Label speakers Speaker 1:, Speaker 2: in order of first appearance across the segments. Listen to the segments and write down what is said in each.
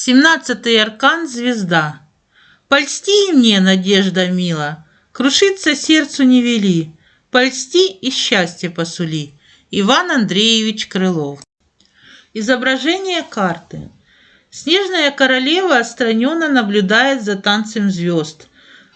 Speaker 1: Семнадцатый аркан – звезда. Польсти мне, надежда мила, Крушиться сердцу не вели, Польсти и счастье посули. Иван Андреевич Крылов. Изображение карты. Снежная королева отстраненно наблюдает за танцем звезд.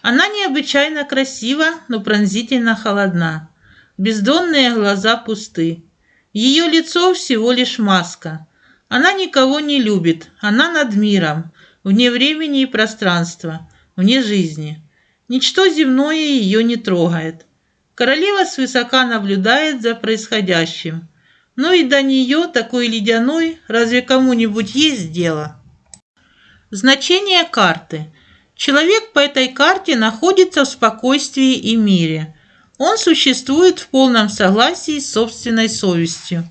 Speaker 1: Она необычайно красива, но пронзительно холодна. Бездонные глаза пусты. Ее лицо всего лишь маска – она никого не любит, она над миром, вне времени и пространства, вне жизни. Ничто земное ее не трогает. Королева свысока наблюдает за происходящим. Но и до нее, такой ледяной, разве кому-нибудь есть дело? Значение карты. Человек по этой карте находится в спокойствии и мире. Он существует в полном согласии с собственной совестью.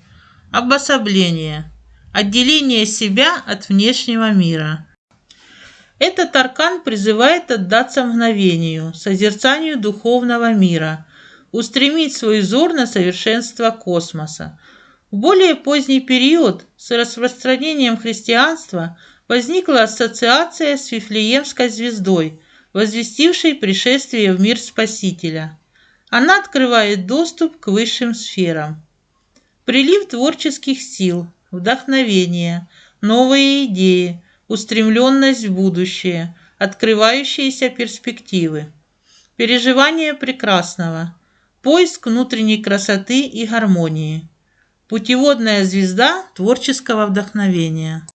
Speaker 1: Обособление отделение себя от внешнего мира. Этот аркан призывает отдаться мгновению, созерцанию духовного мира, устремить свой взор на совершенство космоса. В более поздний период с распространением христианства возникла ассоциация с Вифлеемской звездой, возвестившей пришествие в мир Спасителя. Она открывает доступ к высшим сферам. Прилив творческих сил, вдохновение, новые идеи, устремленность в будущее, открывающиеся перспективы, переживание прекрасного, поиск внутренней красоты и гармонии, путеводная звезда творческого вдохновения.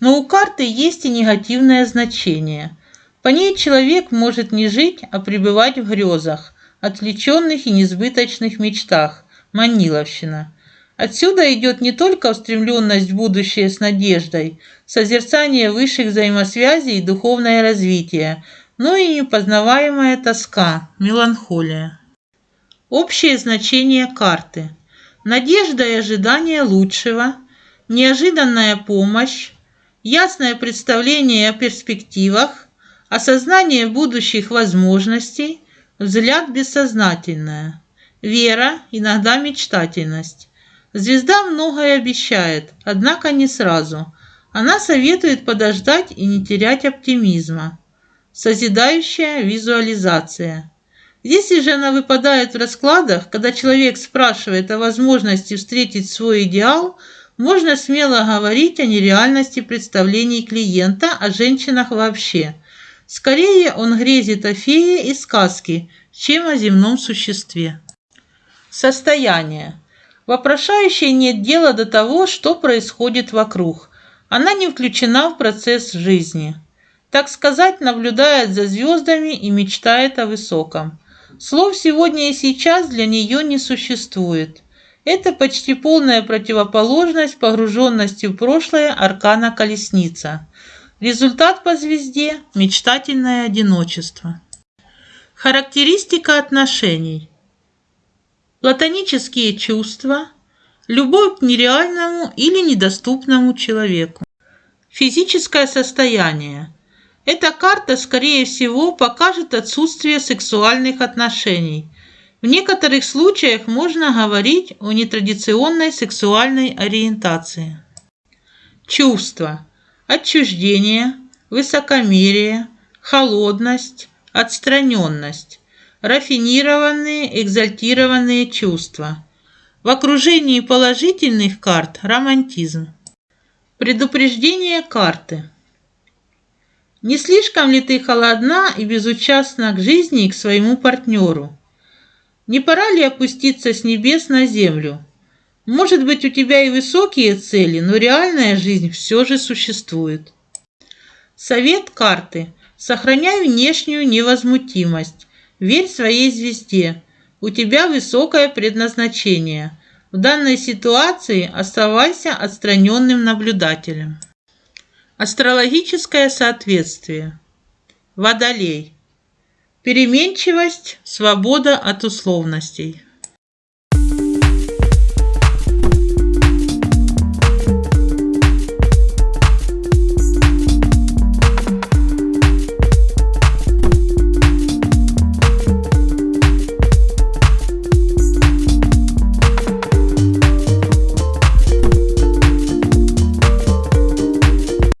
Speaker 1: Но у карты есть и негативное значение. По ней человек может не жить, а пребывать в грезах, отвлеченных и несбыточных мечтах, маниловщина – Отсюда идет не только устремленность в будущее с надеждой, созерцание высших взаимосвязей и духовное развитие, но и непознаваемая тоска, меланхолия. Общее значение карты. Надежда и ожидание лучшего, неожиданная помощь, ясное представление о перспективах, осознание будущих возможностей, взгляд бессознательное, вера, иногда мечтательность. Звезда многое обещает, однако не сразу. Она советует подождать и не терять оптимизма. Созидающая визуализация. Если же она выпадает в раскладах, когда человек спрашивает о возможности встретить свой идеал, можно смело говорить о нереальности представлений клиента о женщинах вообще. Скорее он грезит о фее и сказке, чем о земном существе. Состояние. Вопрошающей нет дела до того, что происходит вокруг. Она не включена в процесс жизни. Так сказать, наблюдает за звездами и мечтает о высоком. Слов сегодня и сейчас для нее не существует. Это почти полная противоположность погруженности в прошлое аркана колесница. Результат по звезде – мечтательное одиночество. Характеристика отношений. Платонические чувства, любовь к нереальному или недоступному человеку. Физическое состояние. Эта карта, скорее всего, покажет отсутствие сексуальных отношений. В некоторых случаях можно говорить о нетрадиционной сексуальной ориентации. Чувства. Отчуждение, высокомерие, холодность, отстраненность рафинированные, экзальтированные чувства. В окружении положительных карт – романтизм. Предупреждение карты. Не слишком ли ты холодна и безучастна к жизни и к своему партнеру? Не пора ли опуститься с небес на землю? Может быть, у тебя и высокие цели, но реальная жизнь все же существует. Совет карты. Сохраняй внешнюю невозмутимость. Верь своей звезде. У тебя высокое предназначение. В данной ситуации оставайся отстраненным наблюдателем. Астрологическое соответствие. Водолей. Переменчивость, свобода от условностей.